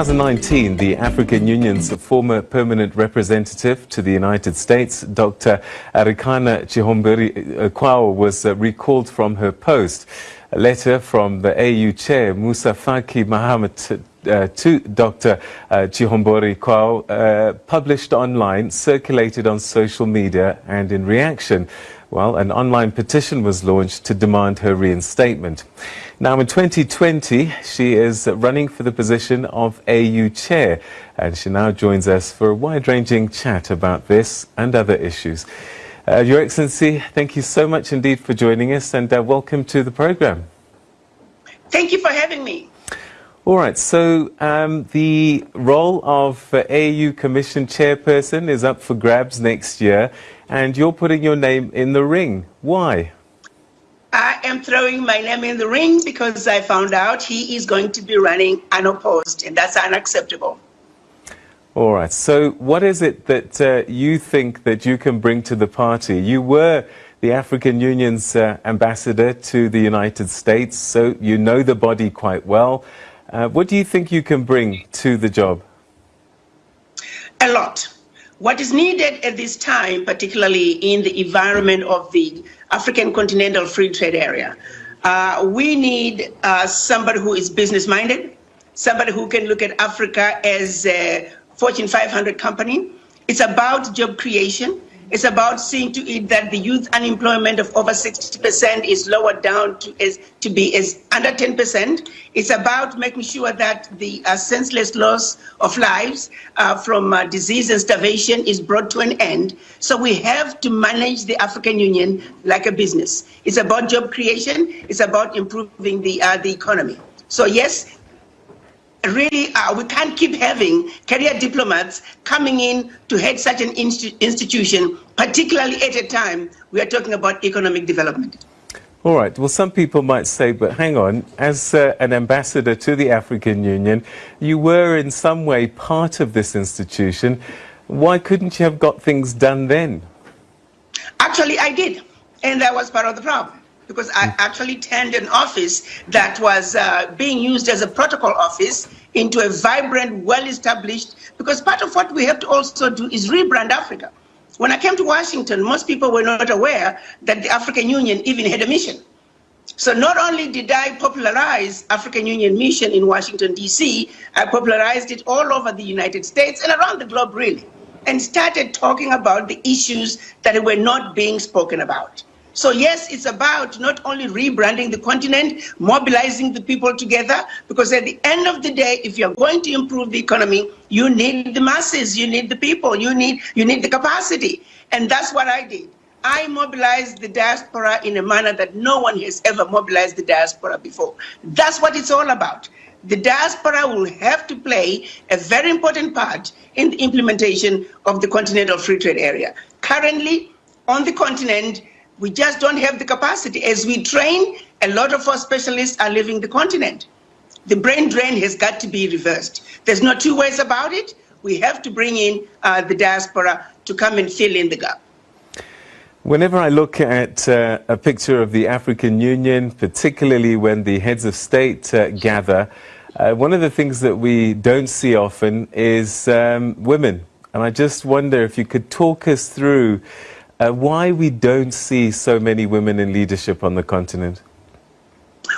2019, the African Union's former permanent representative to the United States, Dr. Arikana Chihombori Quao, was uh, recalled from her post. A letter from the AU chair, Moussa Faki Mahamat, uh, to Dr. Uh, Chihombori Quao, uh, published online, circulated on social media, and in reaction, well, an online petition was launched to demand her reinstatement. Now, in 2020, she is running for the position of AU chair, and she now joins us for a wide-ranging chat about this and other issues. Uh, Your Excellency, thank you so much indeed for joining us, and uh, welcome to the program. Thank you for having me. All right, so um, the role of uh, AU Commission chairperson is up for grabs next year, and you're putting your name in the ring. Why? I am throwing my name in the ring because I found out he is going to be running unopposed, and that's unacceptable. All right, so what is it that uh, you think that you can bring to the party? You were the African Union's uh, ambassador to the United States, so you know the body quite well. Uh, what do you think you can bring to the job? A lot. What is needed at this time, particularly in the environment of the African continental free trade area, uh, we need uh, somebody who is business minded, somebody who can look at Africa as a Fortune 500 company. It's about job creation. It's about seeing to it that the youth unemployment of over 60% is lowered down to, is, to be is under 10%. It's about making sure that the uh, senseless loss of lives uh, from uh, disease and starvation is brought to an end. So we have to manage the African Union like a business. It's about job creation. It's about improving the, uh, the economy. So yes, really uh, we can't keep having career diplomats coming in to head such an institution, particularly at a time we are talking about economic development. All right. Well, some people might say, but hang on, as uh, an ambassador to the African Union, you were in some way part of this institution. Why couldn't you have got things done then? Actually, I did. And that was part of the problem because I actually turned an office that was uh, being used as a protocol office into a vibrant, well-established, because part of what we have to also do is rebrand Africa. When I came to Washington, most people were not aware that the African Union even had a mission. So not only did I popularize African Union mission in Washington, D.C., I popularized it all over the United States and around the globe, really, and started talking about the issues that were not being spoken about. So yes, it's about not only rebranding the continent, mobilizing the people together, because at the end of the day, if you're going to improve the economy, you need the masses, you need the people, you need, you need the capacity. And that's what I did. I mobilized the diaspora in a manner that no one has ever mobilized the diaspora before. That's what it's all about. The diaspora will have to play a very important part in the implementation of the Continental Free Trade Area. Currently, on the continent, we just don't have the capacity. As we train, a lot of our specialists are leaving the continent. The brain drain has got to be reversed. There's no two ways about it. We have to bring in uh, the diaspora to come and fill in the gap. Whenever I look at uh, a picture of the African Union, particularly when the heads of state uh, gather, uh, one of the things that we don't see often is um, women. And I just wonder if you could talk us through uh, why we don't see so many women in leadership on the continent?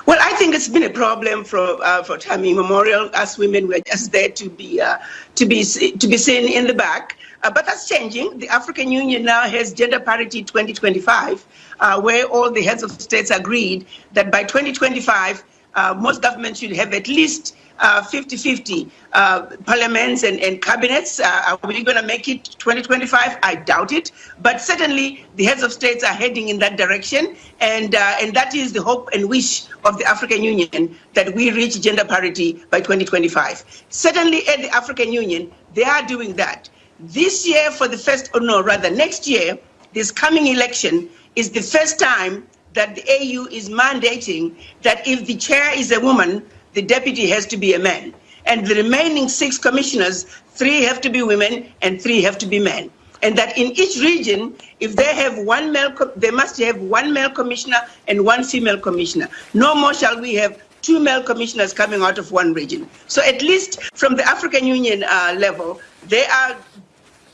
Well, I think it's been a problem for uh, for time immemorial. As women, we're just there to be uh, to be to be seen in the back. Uh, but that's changing. The African Union now has gender parity 2025, uh, where all the heads of states agreed that by 2025, uh, most governments should have at least 50-50 uh, uh, parliaments and, and cabinets. Uh, are we going to make it 2025? I doubt it. But certainly the heads of states are heading in that direction. And, and that is the hope and wish of the African Union that we reach gender parity by 2025. Certainly at the African Union, they are doing that. This year for the first, or no, rather next year, this coming election is the first time that the AU is mandating that if the chair is a woman, the deputy has to be a man. And the remaining six commissioners, three have to be women and three have to be men. And that in each region, if they have one male, they must have one male commissioner and one female commissioner. No more shall we have two male commissioners coming out of one region. So at least from the African Union uh, level, they are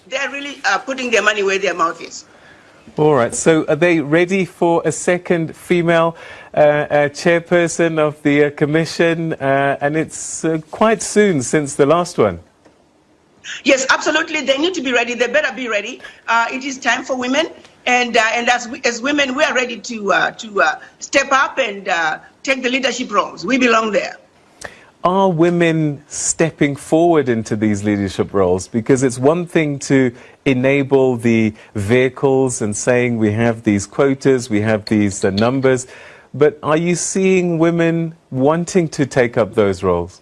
they're really uh, putting their money where their mouth is. All right. So are they ready for a second female uh, uh, chairperson of the uh, commission? Uh, and it's uh, quite soon since the last one. Yes, absolutely. They need to be ready. They better be ready. Uh, it is time for women, and and as we, as women, we are ready to to step up and take the leadership roles. We belong there are women stepping forward into these leadership roles? Because it's one thing to enable the vehicles and saying we have these quotas, we have these uh, numbers, but are you seeing women wanting to take up those roles?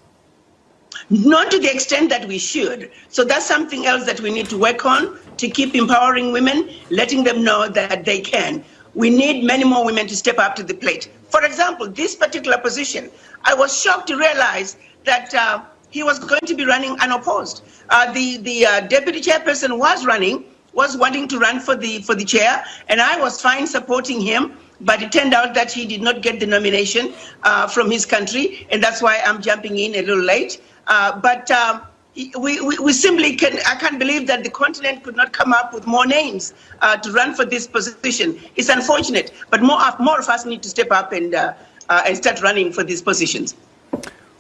Not to the extent that we should. So that's something else that we need to work on to keep empowering women, letting them know that they can. We need many more women to step up to the plate. For example, this particular position, I was shocked to realize that uh, he was going to be running unopposed. Uh, the the uh, deputy chairperson was running, was wanting to run for the for the chair, and I was fine supporting him. But it turned out that he did not get the nomination uh, from his country, and that's why I'm jumping in a little late. Uh, but um, we, we, we, simply can, I can't believe that the continent could not come up with more names uh, to run for this position. It's unfortunate, but more of, more of us need to step up and, uh, uh, and start running for these positions.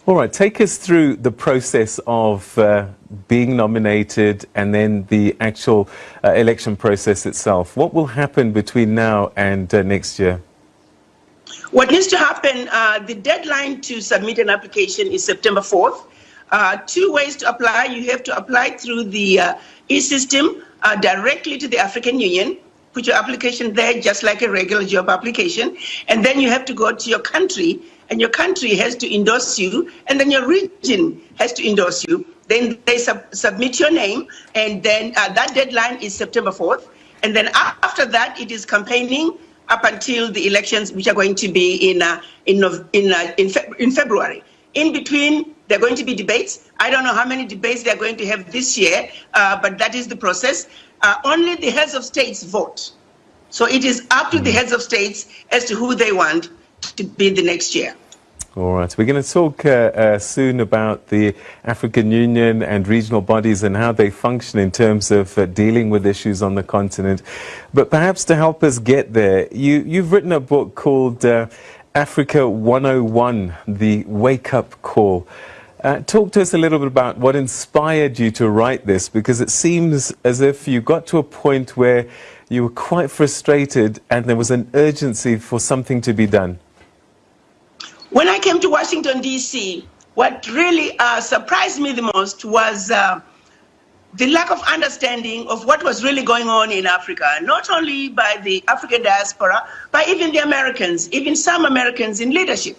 All right, take us through the process of uh, being nominated and then the actual uh, election process itself. What will happen between now and uh, next year? What needs to happen, the deadline to submit an application is September 4th. Uh, two ways to apply. You have to apply through the uh, e-system uh, directly to the African Union. Put your application there just like a regular job application. And then you have to go to your country and your country has to endorse you and then your region has to endorse you. Then they sub submit your name and then uh, that deadline is September 4th. And then after that, it is campaigning up until the elections, which are going to be in, uh, in, in, in, in February. In between, there are going to be debates. I don't know how many debates they're going to have this year, uh, but that is the process. Uh, only the heads of states vote. So it is up to the mm-hmm. heads of states as to who they want to be the next year. All right. We're going to talk uh, uh, soon about the African Union and regional bodies and how they function in terms of uh, dealing with issues on the continent. But perhaps to help us get there, you, you've written a book called uh, Africa 101, the wake up call. Uh, talk to us a little bit about what inspired you to write this, because it seems as if you got to a point where you were quite frustrated and there was an urgency for something to be done. When I came to Washington, D.C., what really uh, surprised me the most was uh, the lack of understanding of what was really going on in Africa, not only by the African diaspora, but even the Americans, even some Americans in leadership.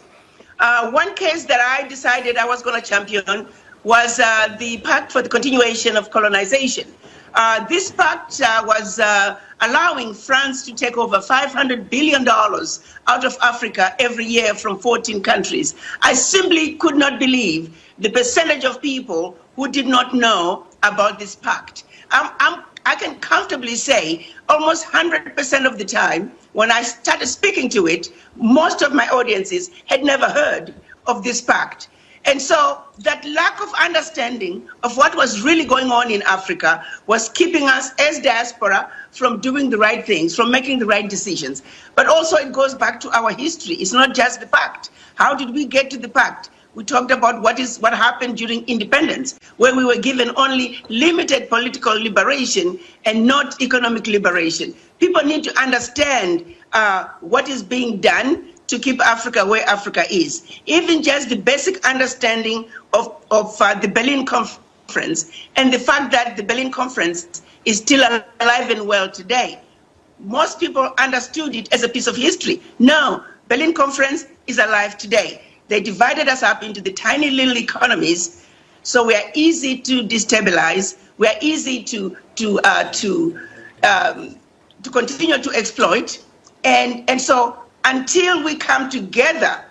Uh, one case that I decided I was going to champion was uh, the Pact for the Continuation of Colonization. Uh, this pact uh, was uh, allowing France to take over $500 billion out of Africa every year from 14 countries. I simply could not believe the percentage of people who did not know about this pact. I'm, I'm, i can comfortably say almost 100% of the time when I started speaking to it, most of my audiences had never heard of this pact. And so that lack of understanding of what was really going on in Africa was keeping us as diaspora from doing the right things, from making the right decisions. But also it goes back to our history. It's not just the pact. How did we get to the pact? We talked about what is what happened during independence, where we were given only limited political liberation and not economic liberation. People need to understand uh, what is being done to keep Africa where Africa is. Even just the basic understanding of, of uh, the Berlin Conference and the fact that the Berlin Conference is still alive and well today. Most people understood it as a piece of history. No, Berlin Conference is alive today. They divided us up into the tiny little economies, so we are easy to destabilize. We are easy to to uh, to um, to continue to exploit, and and so until we come together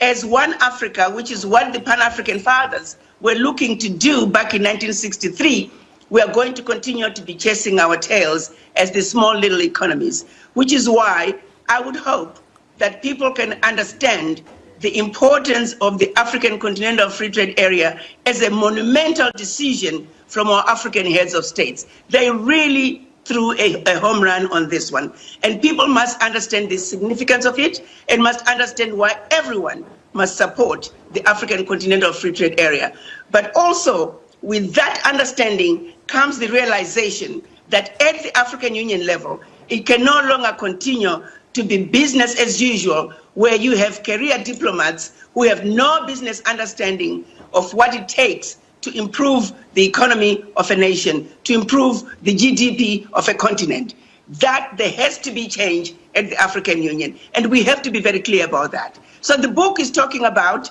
as one Africa, which is what the Pan-African fathers were looking to do back in 1963, we are going to continue to be chasing our tails as the small little economies, which is why I would hope that people can understand the importance of the African Continental Free Trade Area as a monumental decision from our African heads of states. They really threw a, a, home run on this one. And people must understand the significance of it and must understand why everyone must support the African Continental Free Trade Area. But also, with that understanding comes the realization that at the African Union level, it can no longer continue to be business as usual, where you have career diplomats who have no business understanding of what it takes to improve the economy of a nation, to improve the GDP of a continent. That there has to be change at the African Union, and we have to be very clear about that. So the book is talking about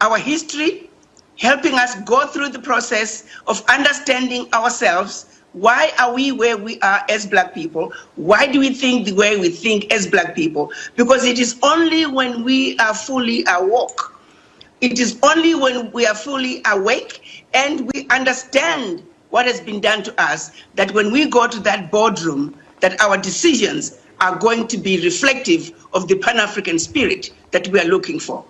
our history, helping us go through the process of understanding ourselves, why are we where we are as black people? Why do we think the way we think as black people? Because it is only when we are fully awoke, it is only when we are fully awake and we understand what has been done to us that when we go to that boardroom, that our decisions are going to be reflective of the Pan-African spirit that we are looking for.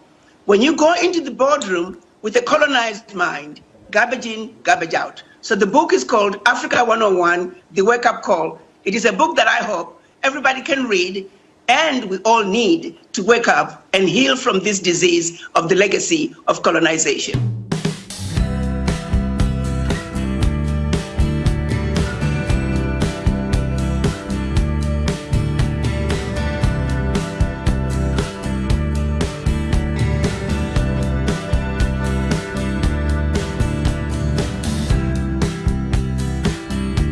When you go into the boardroom with a colonized mind, garbage in, garbage out. So the book is called Africa 101, The Wake Up Call. It is a book that I hope everybody can read and we all need to wake up and heal from this disease of the legacy of colonization.